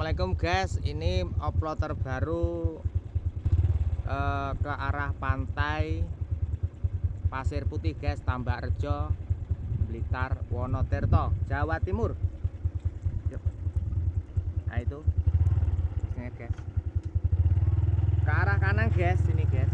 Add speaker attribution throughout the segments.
Speaker 1: Assalamualaikum guys. Ini upload terbaru eh, ke arah pantai Pasir Putih guys Tambak Rejo Blitar Wonotirto Jawa Timur. Yuk. nah itu. Guys. Ke arah kanan guys sini guys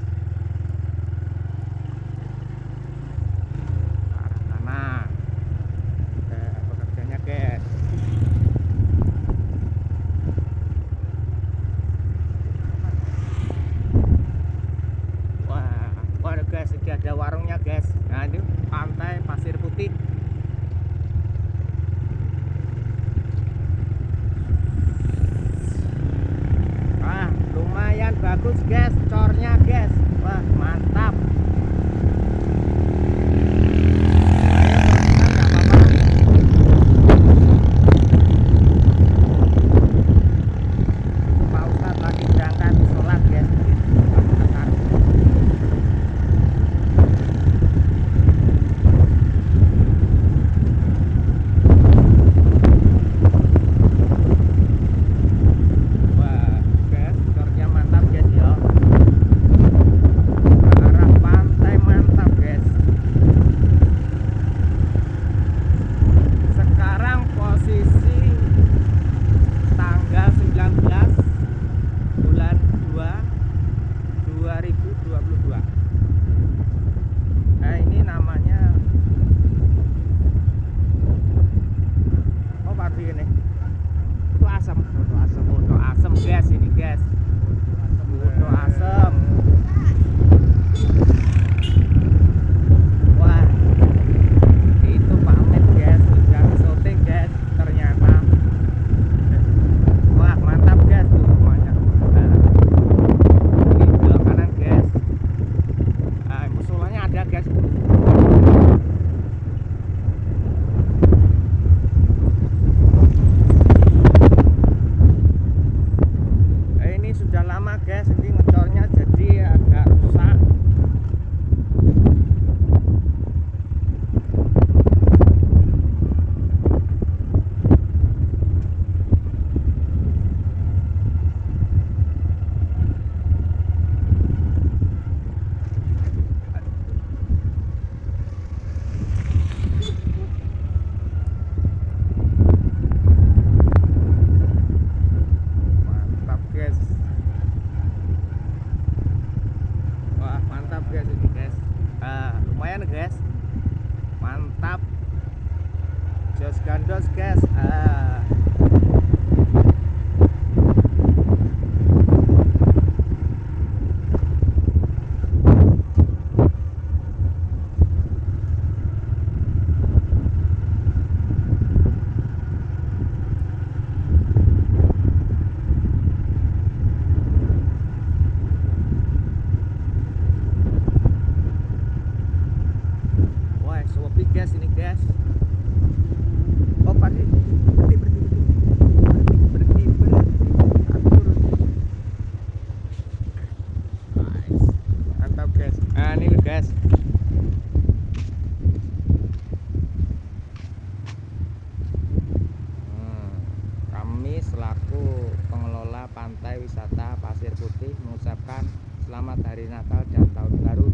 Speaker 1: pantai wisata Pasir Putih mengucapkan selamat hari Natal dan tahun baru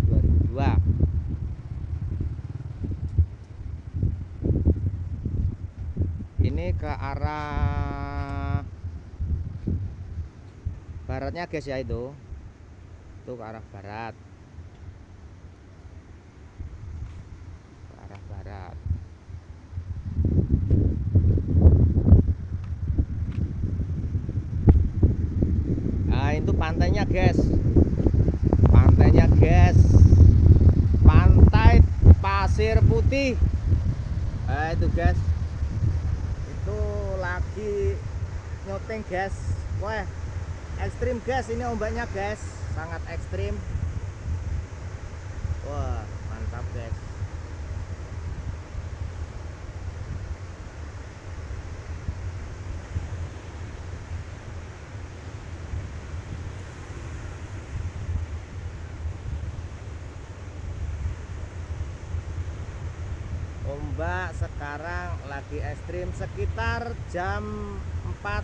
Speaker 1: 2002. ini ke arah baratnya guys ya itu itu ke arah barat ke arah barat nah itu pantainya guys. Pantainya guys. Pantai pasir putih. Nah itu guys. Itu lagi nyoteng guys. Wah ekstrim guys. Ini ombaknya guys. Sangat ekstrim. Wah mantap guys ombak sekarang lagi ekstrim sekitar jam 4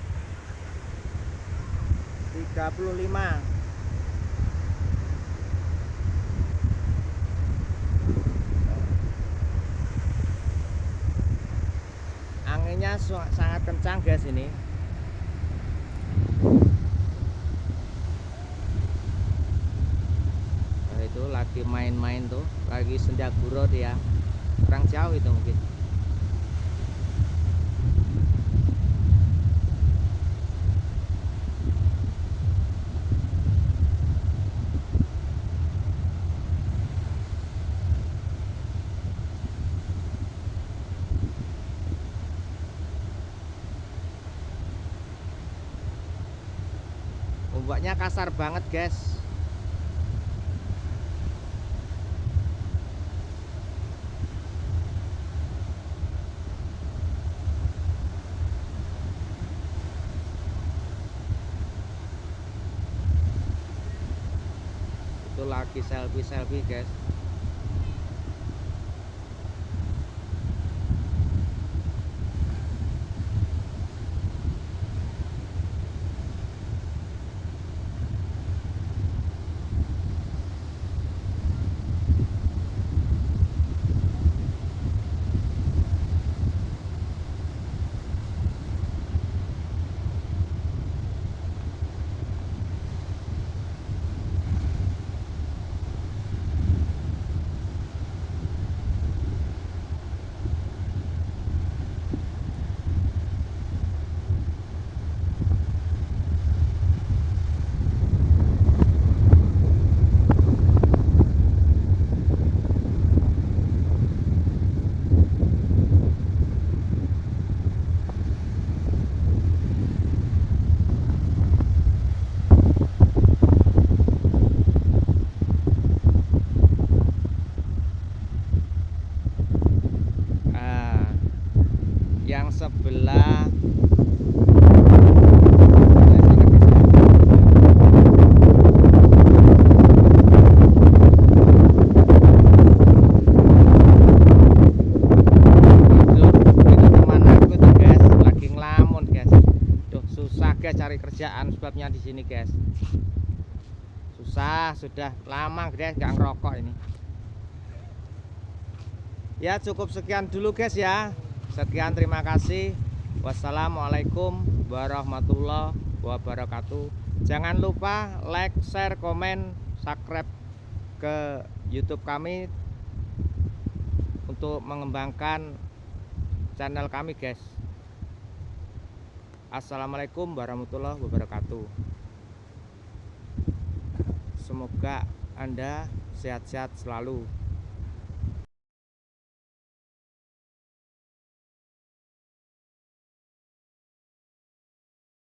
Speaker 1: 35 anginnya sangat kencang guys ini. Nah, itu lagi main-main tuh lagi senja guro dia kurang jauh itu mungkin. Ombaknya kasar banget guys itu lagi selfie selfie guys yang sebelah. Cari kerjaan sebabnya di sini guys. Susah sudah. Lama guys nggak ngerokok ini. Ya cukup sekian dulu guys ya Sekian terima kasih. Wassalamualaikum warahmatullahi wabarakatuh. Jangan lupa like, share, komen, subscribe ke YouTube kami untuk mengembangkan channel kami, guys. Assalamualaikum warahmatullahi wabarakatuh. Semoga Anda sehat-sehat selalu.